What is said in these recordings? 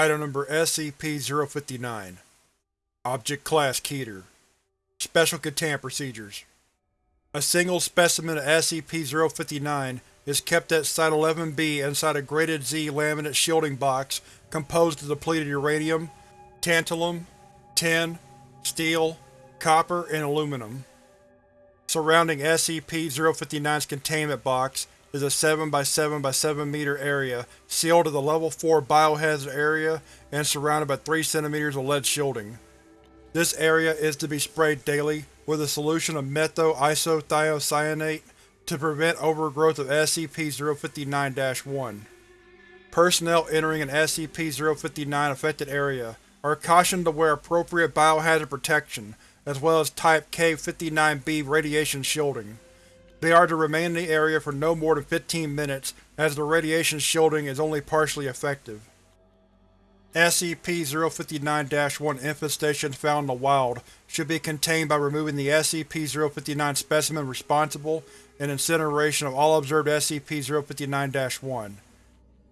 Item Number SCP-059 Object Class Keter. Special Containment Procedures. A single specimen of SCP-059 is kept at Site-11B inside a Graded Z laminate shielding box composed of depleted uranium, tantalum, tin, steel, copper, and aluminum. Surrounding SCP-059's containment box is a 7x7x7 meter area sealed to the Level 4 biohazard area and surrounded by 3 cm of lead shielding. This area is to be sprayed daily with a solution of methyl-isothiocyanate to prevent overgrowth of SCP-059-1. Personnel entering an SCP-059 affected area are cautioned to wear appropriate biohazard protection, as well as Type K-59b radiation shielding. They are to remain in the area for no more than 15 minutes, as the radiation shielding is only partially effective. SCP-059-1 infestations found in the wild should be contained by removing the SCP-059 specimen responsible and incineration of all observed SCP-059-1.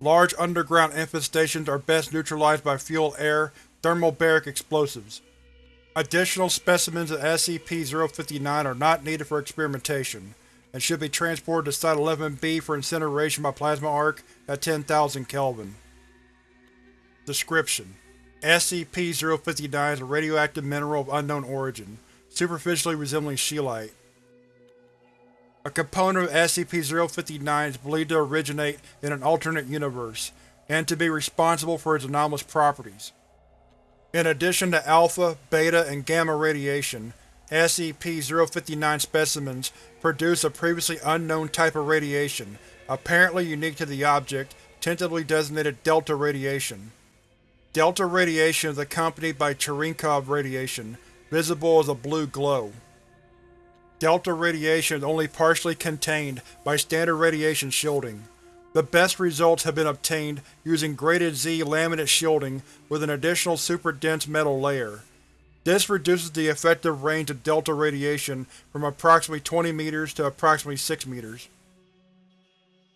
Large underground infestations are best neutralized by fuel-air thermobaric explosives. Additional specimens of SCP-059 are not needed for experimentation, and should be transported to Site-11B for incineration by plasma arc at 10,000 Kelvin. Description: SCP-059 is a radioactive mineral of unknown origin, superficially resembling scheelite. A component of SCP-059 is believed to originate in an alternate universe, and to be responsible for its anomalous properties. In addition to alpha, beta, and gamma radiation, SCP-059 specimens produce a previously unknown type of radiation, apparently unique to the object, tentatively designated Delta radiation. Delta radiation is accompanied by Cherenkov radiation, visible as a blue glow. Delta radiation is only partially contained by standard radiation shielding. The best results have been obtained using Graded Z laminate shielding with an additional super-dense metal layer. This reduces the effective range of delta radiation from approximately 20 meters to approximately 6 meters.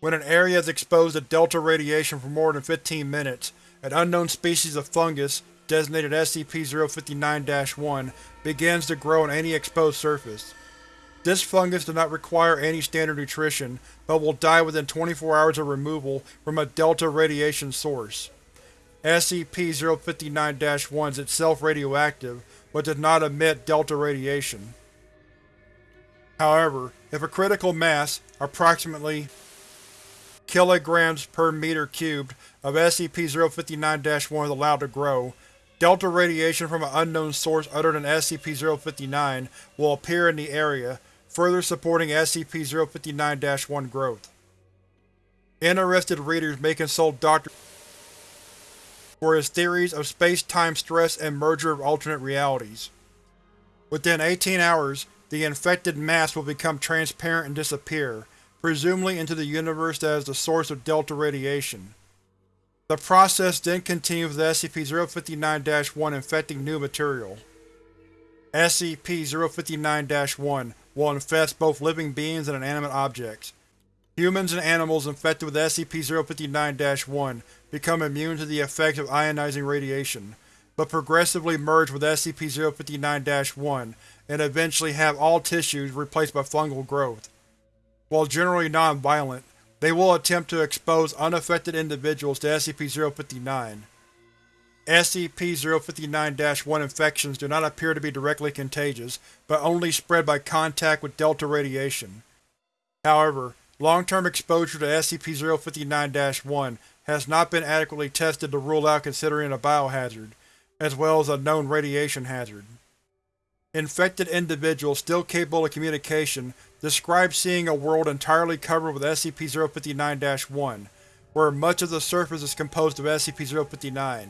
When an area is exposed to delta radiation for more than 15 minutes, an unknown species of fungus, designated SCP-059-1, begins to grow on any exposed surface. This fungus does not require any standard nutrition, but will die within 24 hours of removal from a delta radiation source. SCP-059-1 is itself radioactive, but does not emit delta radiation. However, if a critical mass, approximately kilograms per meter cubed, of SCP-059-1 is allowed to grow, delta radiation from an unknown source other than SCP-059 will appear in the area, further supporting SCP-059-1 growth. Interested readers may consult Dr. for his theories of space-time stress and merger of alternate realities. Within 18 hours, the infected mass will become transparent and disappear, presumably into the universe that is the source of delta radiation. The process then continues with SCP-059-1 infecting new material. SCP-059-1 will infest both living beings and inanimate objects. Humans and animals infected with SCP-059-1 become immune to the effects of ionizing radiation, but progressively merge with SCP-059-1 and eventually have all tissues replaced by fungal growth. While generally non-violent, they will attempt to expose unaffected individuals to SCP-059. SCP-059-1 infections do not appear to be directly contagious, but only spread by contact with delta radiation. However, long-term exposure to SCP-059-1 has not been adequately tested to rule out considering a biohazard, as well as a known radiation hazard. Infected individuals still capable of communication describe seeing a world entirely covered with SCP-059-1, where much of the surface is composed of SCP-059.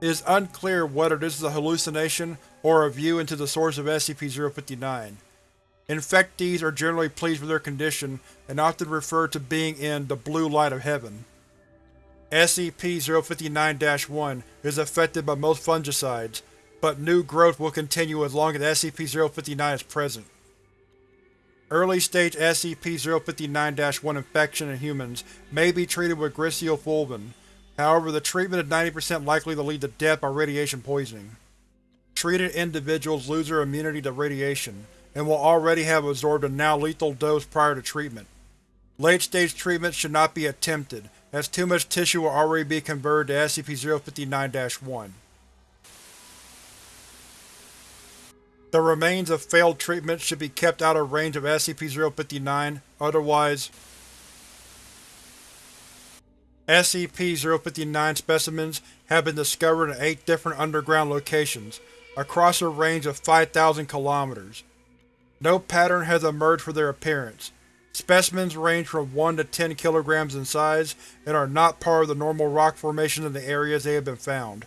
It is unclear whether this is a hallucination or a view into the source of SCP-059. Infectees are generally pleased with their condition and often refer to being in the blue light of heaven. SCP-059-1 is affected by most fungicides, but new growth will continue as long as SCP-059 is present. Early-stage SCP-059-1 infection in humans may be treated with griseofulvin, However, the treatment is 90% likely to lead to death by radiation poisoning. Treated individuals lose their immunity to radiation, and will already have absorbed a now lethal dose prior to treatment. Late-stage treatment should not be attempted, as too much tissue will already be converted to SCP-059-1. The remains of failed treatment should be kept out of range of SCP-059, otherwise SCP-059 specimens have been discovered in eight different underground locations, across a range of 5,000 kilometers. No pattern has emerged for their appearance. Specimens range from 1 to 10 kilograms in size and are not part of the normal rock formation in the areas they have been found.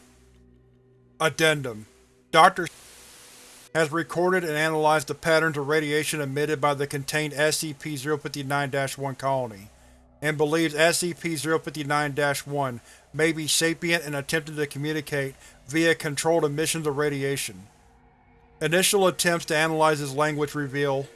Addendum Dr. has recorded and analyzed the patterns of radiation emitted by the contained SCP-059-1 colony and believes SCP-059-1 may be sapient and attempting to communicate via controlled emissions of radiation. Initial attempts to analyze his language reveal